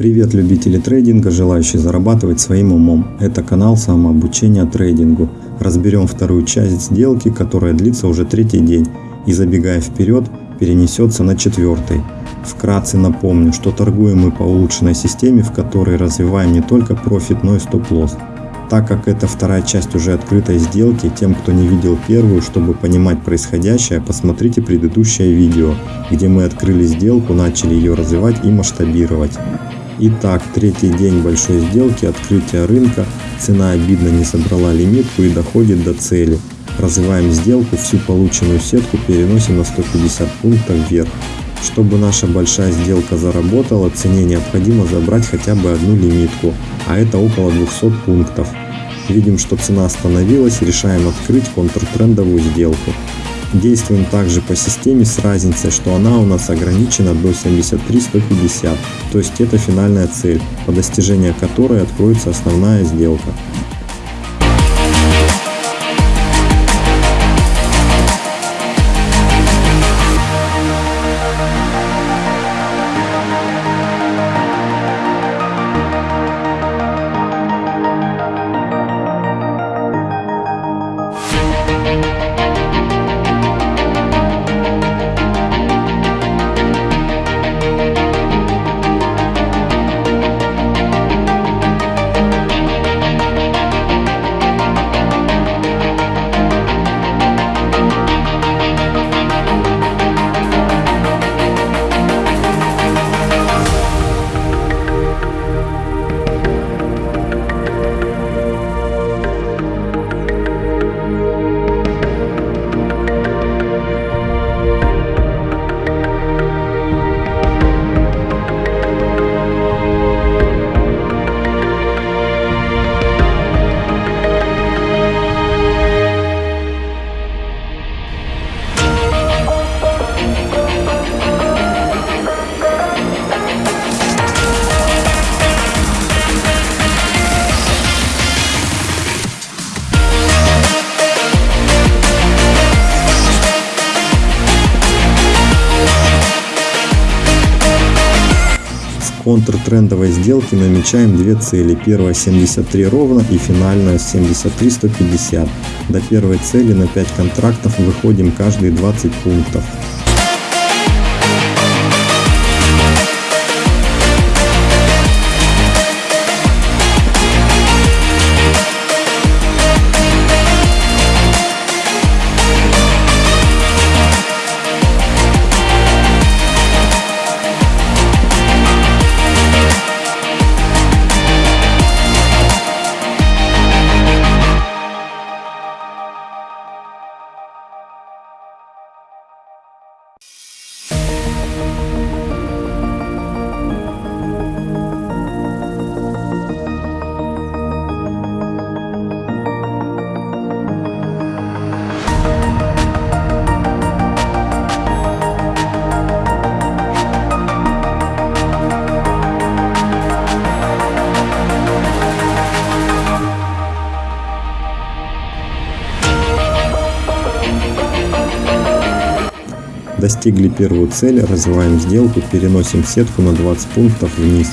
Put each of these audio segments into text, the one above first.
Привет любители трейдинга, желающие зарабатывать своим умом. Это канал самообучения трейдингу. Разберем вторую часть сделки, которая длится уже третий день и забегая вперед, перенесется на четвертый. Вкратце напомню, что торгуем мы по улучшенной системе, в которой развиваем не только профит, но и стоп-лосс. Так как это вторая часть уже открытой сделки, тем, кто не видел первую, чтобы понимать происходящее, посмотрите предыдущее видео, где мы открыли сделку, начали ее развивать и масштабировать. Итак, третий день большой сделки, открытия рынка, цена обидно не собрала лимитку и доходит до цели. Развиваем сделку, всю полученную сетку переносим на 150 пунктов вверх. Чтобы наша большая сделка заработала, цене необходимо забрать хотя бы одну лимитку, а это около 200 пунктов. Видим, что цена остановилась, решаем открыть контртрендовую сделку. Действуем также по системе с разницей, что она у нас ограничена до 73-150, то есть это финальная цель, по достижению которой откроется основная сделка. Контртрендовой сделки намечаем две цели. Первая 73 ровно и финальная 73 150. До первой цели на 5 контрактов выходим каждые 20 пунктов. Достигли первую цель, развиваем сделку, переносим сетку на 20 пунктов вниз.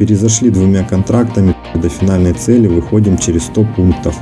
Перезашли двумя контрактами, до финальной цели выходим через 100 пунктов.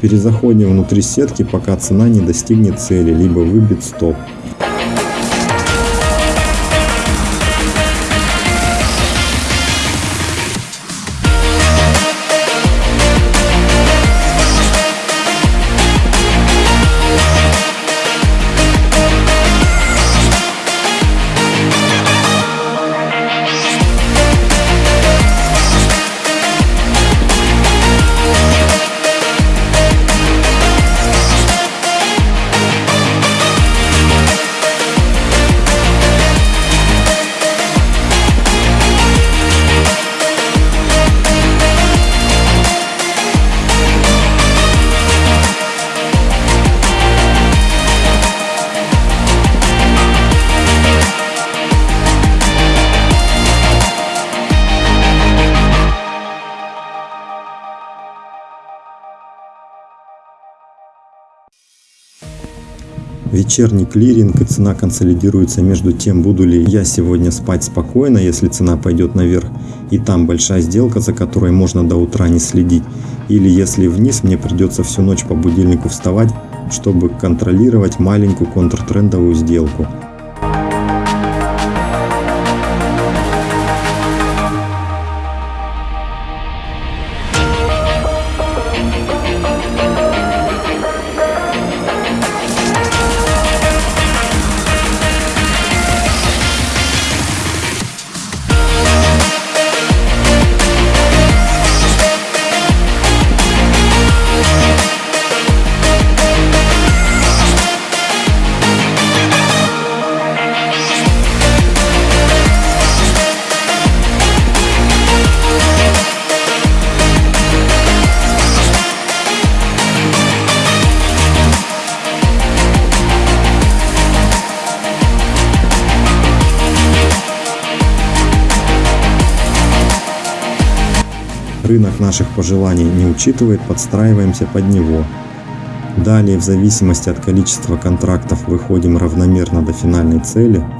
Перезаходим внутри сетки, пока цена не достигнет цели, либо выбит стоп. Вечерний клиринг и цена консолидируется между тем, буду ли я сегодня спать спокойно, если цена пойдет наверх, и там большая сделка, за которой можно до утра не следить, или если вниз, мне придется всю ночь по будильнику вставать, чтобы контролировать маленькую контртрендовую сделку. Рынок наших пожеланий не учитывает, подстраиваемся под него. Далее, в зависимости от количества контрактов, выходим равномерно до финальной цели –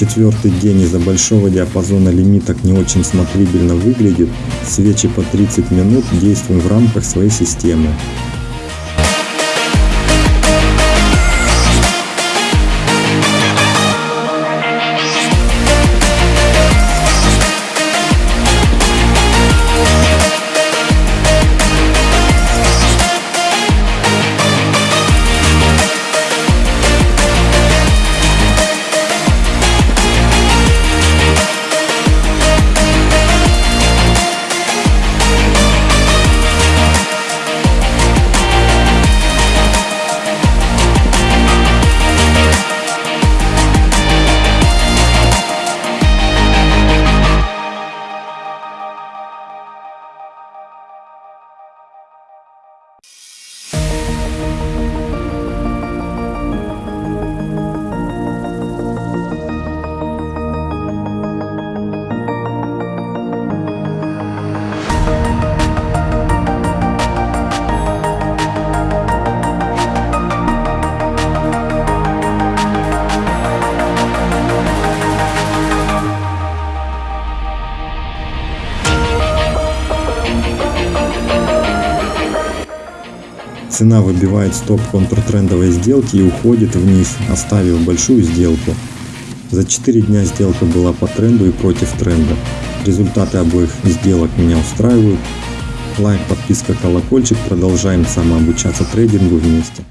Четвертый день из-за большого диапазона лимиток не очень смотрибельно выглядит. Свечи по 30 минут действуем в рамках своей системы. Цена выбивает стоп контртрендовой сделки и уходит вниз, оставив большую сделку. За 4 дня сделка была по тренду и против тренда. Результаты обоих сделок меня устраивают. Лайк, подписка, колокольчик. Продолжаем самообучаться трейдингу вместе.